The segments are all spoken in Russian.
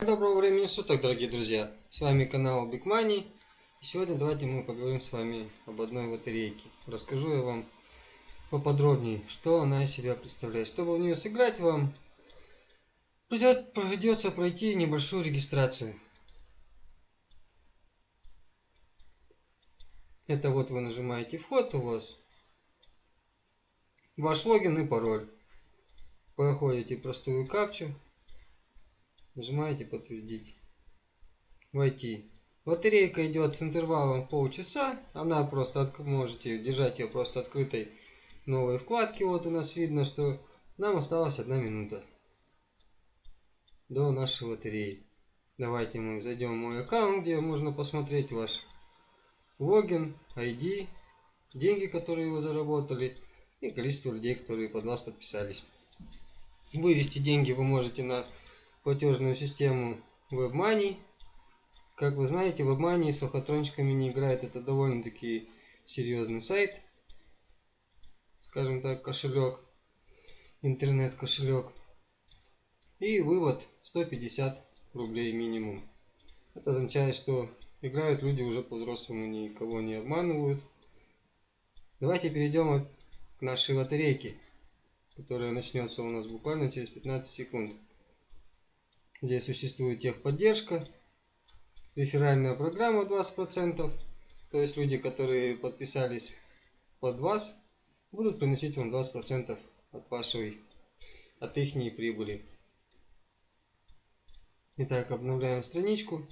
Доброго времени суток, дорогие друзья! С вами канал Big Money. И сегодня давайте мы поговорим с вами об одной лотерейке. Расскажу я вам поподробнее, что она из себя представляет. Чтобы в нее сыграть, вам придет, придется пройти небольшую регистрацию. Это вот вы нажимаете вход, у вас ваш логин и пароль. Проходите простую капчу Нажимаете подтвердить. Войти. Батарейка идет с интервалом полчаса. Она просто можете держать ее просто открытой новой вкладки. Вот у нас видно, что нам осталась одна минута до нашей лотереи. Давайте мы зайдем в мой аккаунт, где можно посмотреть ваш логин, ID, деньги, которые вы заработали и количество людей, которые под вас подписались. Вывести деньги вы можете на платежную систему WebMoney. Как вы знаете, WebMoney с лохотрончиками не играет. Это довольно-таки серьезный сайт. Скажем так, кошелек. Интернет-кошелек. И вывод 150 рублей минимум. Это означает, что играют люди уже по-взрослому, никого не обманывают. Давайте перейдем к нашей лотерейке, которая начнется у нас буквально через 15 секунд. Здесь существует техподдержка, реферальная программа 20%. То есть люди, которые подписались под вас, будут приносить вам 20% от вашей, от их прибыли. Итак, обновляем страничку,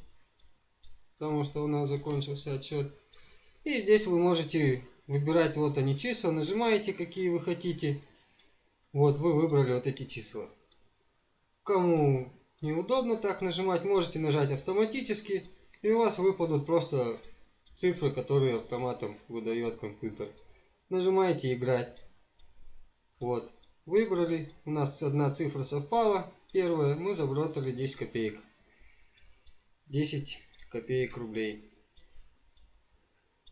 потому что у нас закончился отчет. И здесь вы можете выбирать вот они числа, нажимаете какие вы хотите. Вот вы выбрали вот эти числа. Кому неудобно так нажимать, можете нажать автоматически, и у вас выпадут просто цифры, которые автоматом выдает компьютер. Нажимаете играть. Вот, выбрали, у нас одна цифра совпала, первая, мы заработали 10 копеек. 10 копеек рублей.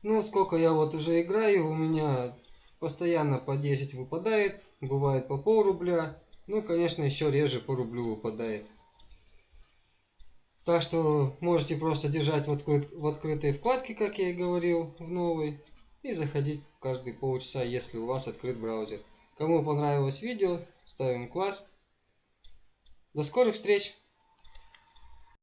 Ну, сколько я вот уже играю, у меня постоянно по 10 выпадает, бывает по пол рубля, ну, конечно, еще реже по рублю выпадает. Так что можете просто держать в, открыт, в открытой вкладке, как я и говорил, в новой. И заходить каждые полчаса, если у вас открыт браузер. Кому понравилось видео, ставим класс. До скорых встреч!